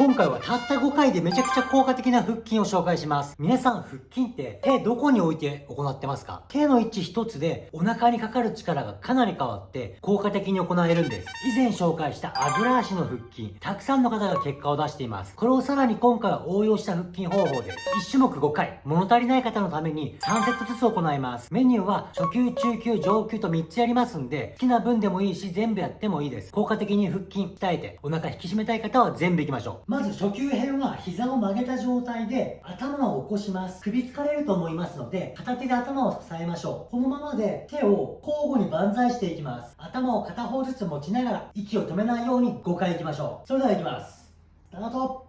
今回はたった5回でめちゃくちゃ効果的な腹筋を紹介します。皆さん腹筋って手どこに置いて行ってますか？手の位置一つでお腹にかかる力がかなり変わって効果的に行えるんです。以前紹介したあぐら足の腹筋、たくさんの方が結果を出しています。これをさらに今回は応用した腹筋方法です。1種目5回、物足りない方のために3セットずつ行います。メニューは初級、中級、上級と3つやりますんで、好きな分でもいいし全部やってもいいです。効果的に腹筋鍛えてお腹引き締めたい方は全部いきましょう。まず初級編は膝を曲げた状態で頭を起こします。首疲れると思いますので、片手で頭を支えましょう。このままで手を交互に万歳していきます。頭を片方ずつ持ちながら息を止めないように5回いきましょう。それではいきます。スタート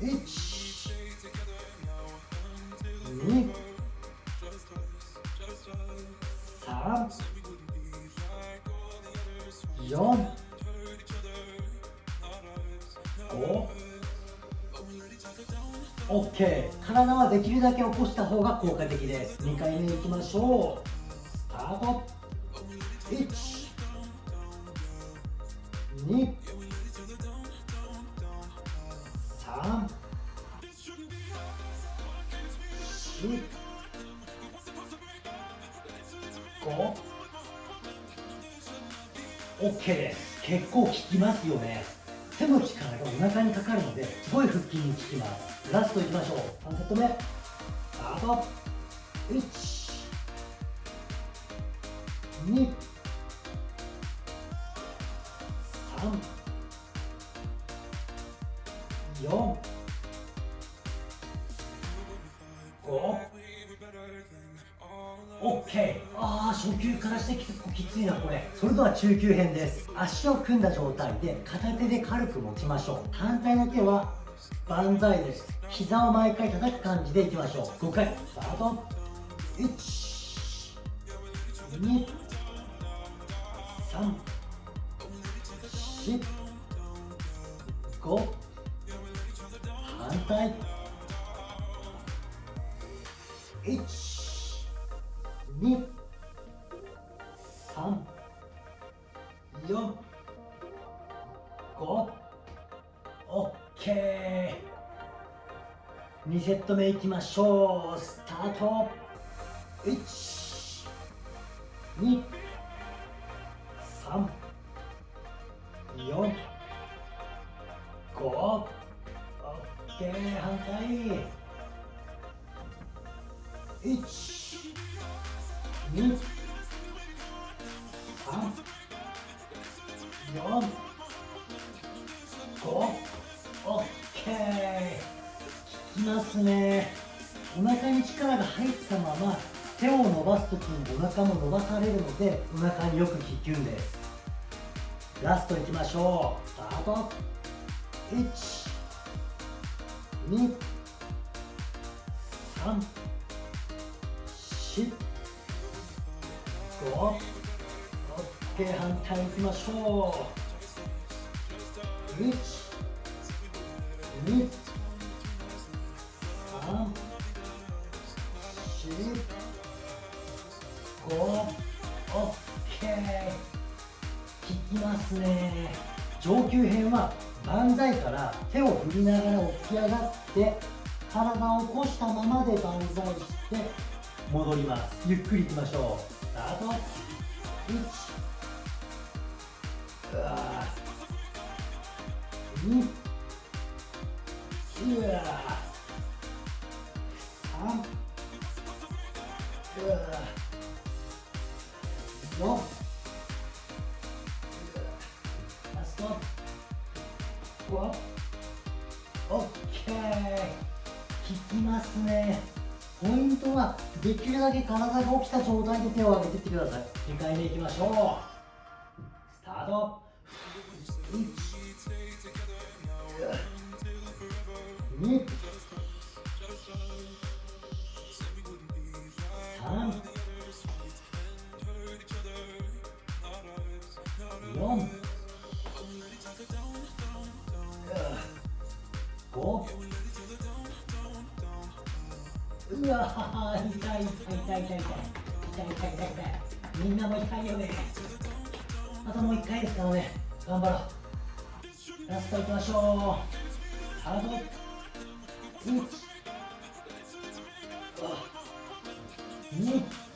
!1、2、3、4、5、OK 体はできるだけ起こした方が効果的です。2回目いきましょう。スタート。1 2 3 4 5 OK です。結構効きますよね。手の力がお腹にかかるのですごい腹筋に効きます。ラストいきましょう3セット目。スタート1 2 3 OK ああ初級からして結構きついなこれ。それでは中級編です。足を組んだ状態で片手で軽く持ちましょう。反対の手は万歳です。膝を毎回叩く感じでいきましょう。5回。スタート。1 2 3 4 5反対。1 2 3 4 5 OK 2セット目いきましょう。スタート。1 2 3 4 5 OK 反対。1 2 3 4 5 OK きますね。お腹に力が入ったまま手を伸ばす時にお腹も伸ばされるのでお腹によく効くんです。ラストいきましょう。スタート。1 2 3 4 5 OK 反対い。きましょう1 2 3 4 5 OK 効きますね上級編は万歳から手を振りながら起き上がって体を起こしたままで万歳して戻りますゆっくりいきましょうスター。ト1うわ2うわ3う。オッケー。効きますね。ポイントはできるだけ体が起きた状態で手を上げていってください。2回目いきましょう。スタート。1 2 3 4うわ痛い痛い痛い痛い痛い痛い痛い痛い痛いみんなも痛いよねあともう一回ですからね頑張ろうラストいきましょうスタート1 2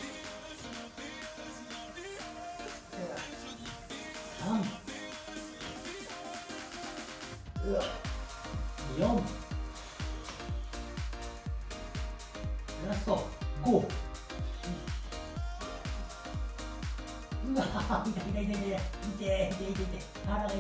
こう。うわ痛い痛い痛い痛い痛い痛い痛い腹が痛い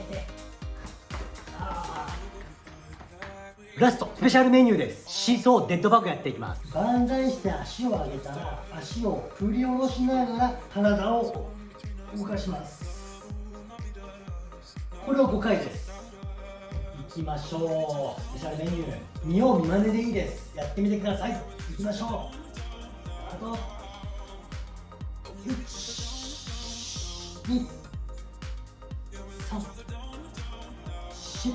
ラストスペシャルメニューです。シーソーデッドバッグやっていきます。万歳して足を上げたら足を振り下ろしながら体を動かします。これを5回です。いきましょう。スペシャルメニュー。見よう見まねでいいです。やってみてください。いきましょう。あと1 2 3 4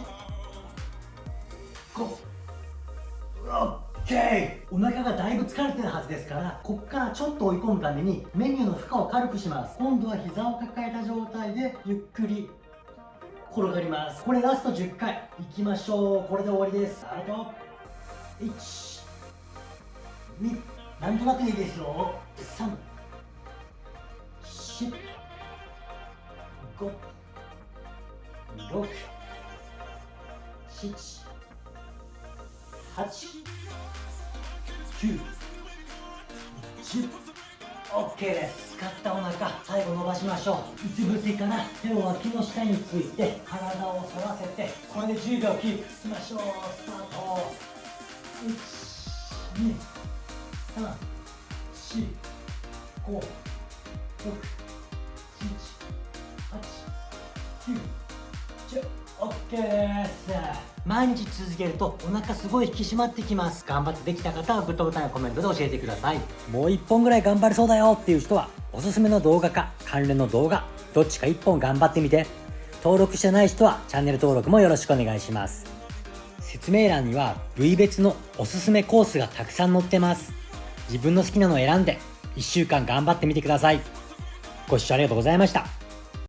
5オッケーお腹がだいぶ疲れてるはずですからここからちょっと追い込むためにメニューの負荷を軽くします今度は膝を抱えた状態でゆっくり転がります。これラスト10回。いきましょうこれで終わりです。あと12なんとなくいいですよ3 4 5 6 7 8 9 10 OK です使ったお腹最後伸ばしましょううつ伏せから手を脇の下について体を反らせてこれで10秒キープいきましょうスタート1 2 3 4 5 6 7 8 9 10 OK です毎日続けるとお腹すごい引き締まってきます頑張ってできた方はグッドボタンやコメントで教えてくださいもう1本ぐらい頑張れそうだよっていう人はおすすめの動画か関連の動画どっちか1本頑張ってみて登録してない人はチャンネル登録もよろしくお願いします説明欄には部位別のおすすめコースがたくさん載ってます自分の好きなのを選んで1週間頑張ってみてください。ご視聴ありがとうございました。